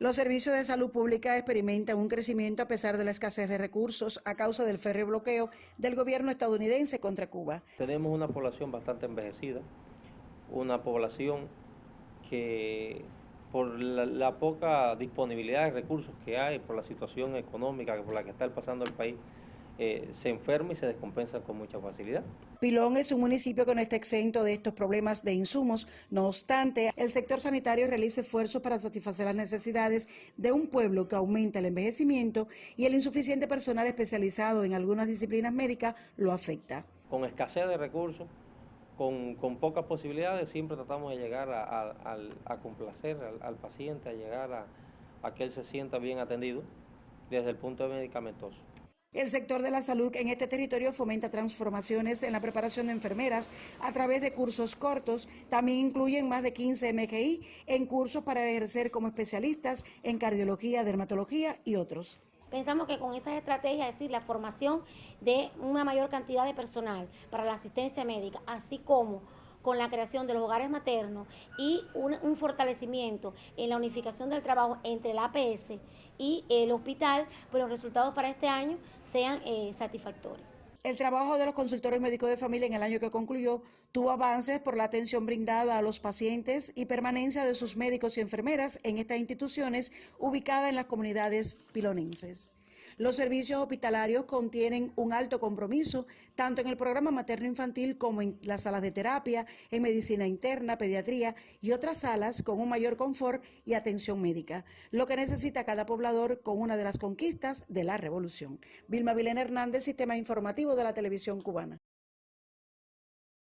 Los servicios de salud pública experimentan un crecimiento a pesar de la escasez de recursos a causa del férreo bloqueo del gobierno estadounidense contra Cuba. Tenemos una población bastante envejecida, una población que por la, la, poca disponibilidad de recursos que hay, por la situación económica por la que está pasando el país, eh, se enferma y se descompensa con mucha facilidad. Pilón es un municipio que no está exento de estos problemas de insumos. No obstante, el sector sanitario realiza esfuerzos para satisfacer las necesidades de un pueblo que aumenta el envejecimiento y el insuficiente personal especializado en algunas disciplinas médicas lo afecta. Con escasez de recursos, con, con, pocas posibilidades, siempre tratamos de llegar a, a, a complacer al, al, paciente, a llegar a, a que él se sienta bien atendido desde el punto de medicamentoso. El sector de la salud en este territorio fomenta transformaciones en la preparación de enfermeras a través de cursos cortos. También incluyen más de 15 MGI en cursos para ejercer como especialistas en cardiología, dermatología y otros. Pensamos que con esas estrategias, es decir, la formación de una mayor cantidad de personal para la asistencia médica, así como con la creación de los hogares maternos y un, fortalecimiento en la unificación del trabajo entre la APS y el hospital, pues los resultados para este año sean eh, satisfactorios. El trabajo de los consultores médicos de familia en el año que concluyó tuvo avances por la atención brindada a los pacientes y permanencia de sus médicos y enfermeras en estas instituciones ubicadas en las comunidades pilonenses. Los servicios hospitalarios contienen un alto compromiso tanto en el programa materno-infantil como en las salas de terapia, en medicina interna, pediatría y otras salas con un mayor confort y atención médica, lo que necesita cada poblador con una de las conquistas de la revolución. Vilma Vilena Hernández, Sistema Informativo de la Televisión Cubana.